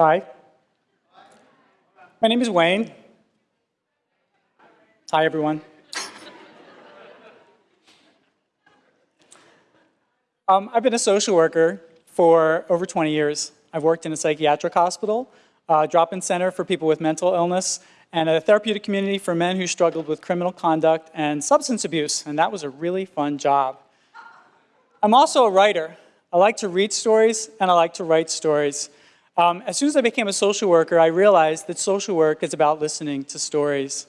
Hi. My name is Wayne. Hi, everyone. um, I've been a social worker for over 20 years. I've worked in a psychiatric hospital, a drop-in center for people with mental illness, and a therapeutic community for men who struggled with criminal conduct and substance abuse, and that was a really fun job. I'm also a writer. I like to read stories, and I like to write stories. Um, as soon as I became a social worker, I realized that social work is about listening to stories.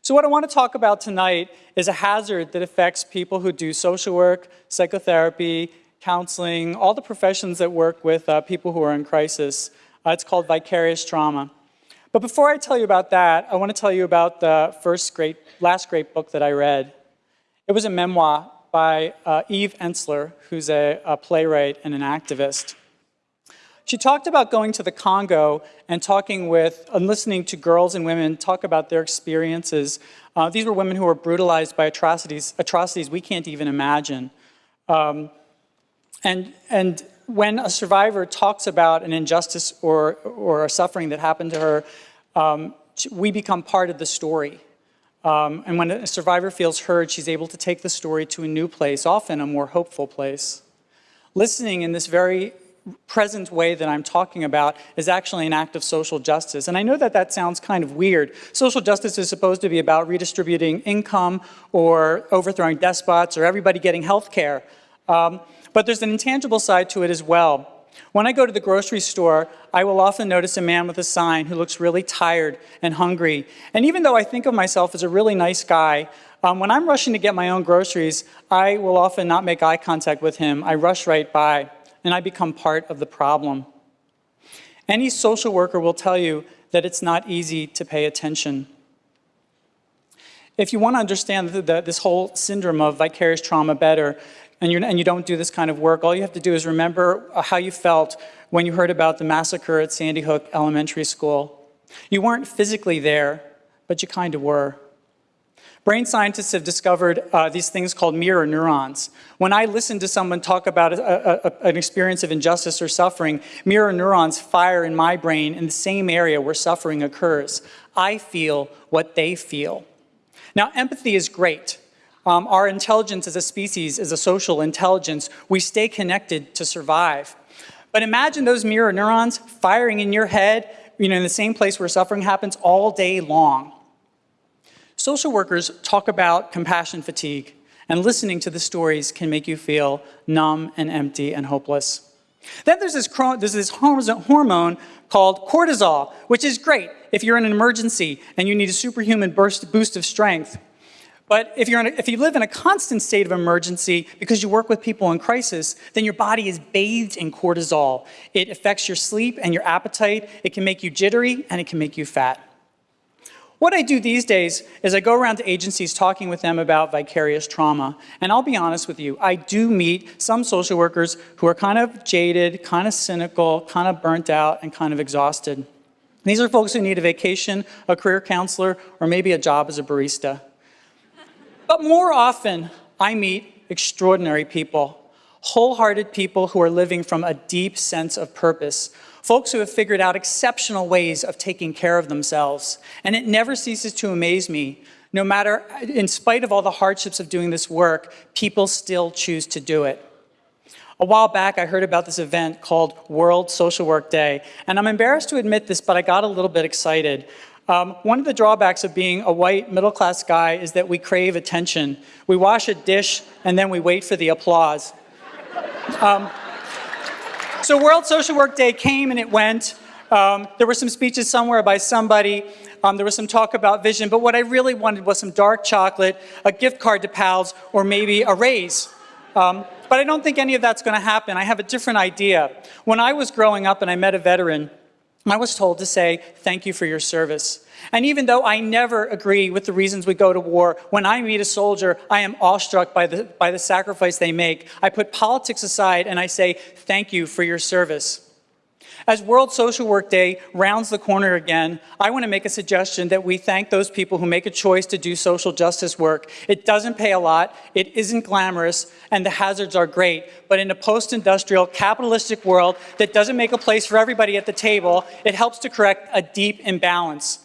So what I want to talk about tonight is a hazard that affects people who do social work, psychotherapy, counseling, all the professions that work with uh, people who are in crisis. Uh, it's called vicarious trauma. But before I tell you about that, I want to tell you about the first great, last great book that I read. It was a memoir by uh, Eve Ensler, who's a, a playwright and an activist. She talked about going to the Congo and talking with and listening to girls and women talk about their experiences. Uh, these were women who were brutalized by atrocities, atrocities we can't even imagine. Um, and, and when a survivor talks about an injustice or, or a suffering that happened to her, um, we become part of the story. Um, and when a survivor feels heard, she's able to take the story to a new place, often a more hopeful place. Listening in this very present way that I'm talking about is actually an act of social justice. And I know that that sounds kind of weird. Social justice is supposed to be about redistributing income or overthrowing despots or everybody getting health care. Um, but there's an intangible side to it as well. When I go to the grocery store, I will often notice a man with a sign who looks really tired and hungry. And even though I think of myself as a really nice guy, um, when I'm rushing to get my own groceries, I will often not make eye contact with him. I rush right by and I become part of the problem. Any social worker will tell you that it's not easy to pay attention. If you want to understand the, the, this whole syndrome of vicarious trauma better, and, and, you don't do this kind of work, all you have to do is remember uh, how you felt when you heard about the massacre at Sandy Hook Elementary School. You weren't physically there, but you kind of were. Brain scientists have discovered uh, these things called mirror neurons. When I listen to someone talk about a, a, an experience of injustice or suffering, mirror neurons fire in my brain in the same area where suffering occurs. I feel what they feel. Now, empathy is great. Um, our intelligence as a species is a social intelligence. We stay connected to survive. But imagine those mirror neurons firing in your head, you know, in the same place where suffering happens all day long. Social workers talk about compassion fatigue, and listening to the stories can make you feel numb and empty and hopeless. Then there's this, there's this hormone called cortisol, which is great if you're in an emergency and you need a superhuman burst, boost of strength. But if, you're a, if you live in a constant state of emergency because you work with people in crisis, then your body is bathed in cortisol. It affects your sleep and your appetite. It can make you jittery and it can make you fat. What I do these days is I go around to agencies talking with them about vicarious trauma. And I'll be honest with you, I do meet some social workers who are kind of jaded, kind of cynical, kind of burnt out, and kind of exhausted. These are folks who need a vacation, a career counselor, or maybe a job as a barista. But more often, I meet extraordinary people, wholehearted people who are living from a deep sense of purpose, folks who have figured out exceptional ways of taking care of themselves. And it never ceases to amaze me. No matter, in spite of all the hardships of doing this work, people still choose to do it. A while back, I heard about this event called World Social Work Day, and I'm embarrassed to admit this, but I got a little bit excited. Um, one of the drawbacks of being a white middle-class guy is that we crave attention. We wash a dish, and then we wait for the applause. Um, so World Social Work Day came and it went. Um, there were some speeches somewhere by somebody. Um, there was some talk about vision, but what I really wanted was some dark chocolate, a gift card to pals, or maybe a raise. Um, but I don't think any of that's going to happen. I have a different idea. When I was growing up and I met a veteran, I was told to say, thank you for your service. And even though I never agree with the reasons we go to war, when I meet a soldier, I am awestruck by the, by the sacrifice they make. I put politics aside and I say, thank you for your service. As World Social Work Day rounds the corner again, I want to make a suggestion that we thank those people who make a choice to do social justice work. It doesn't pay a lot, it isn't glamorous, and the hazards are great. But in a post-industrial, capitalistic world that doesn't make a place for everybody at the table, it helps to correct a deep imbalance.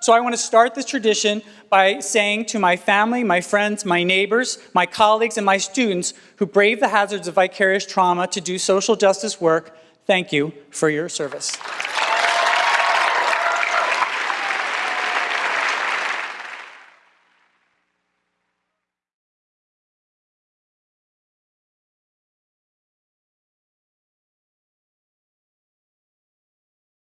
So I want to start this tradition by saying to my family, my friends, my neighbors, my colleagues, and my students who brave the hazards of vicarious trauma to do social justice work, Thank you for your service.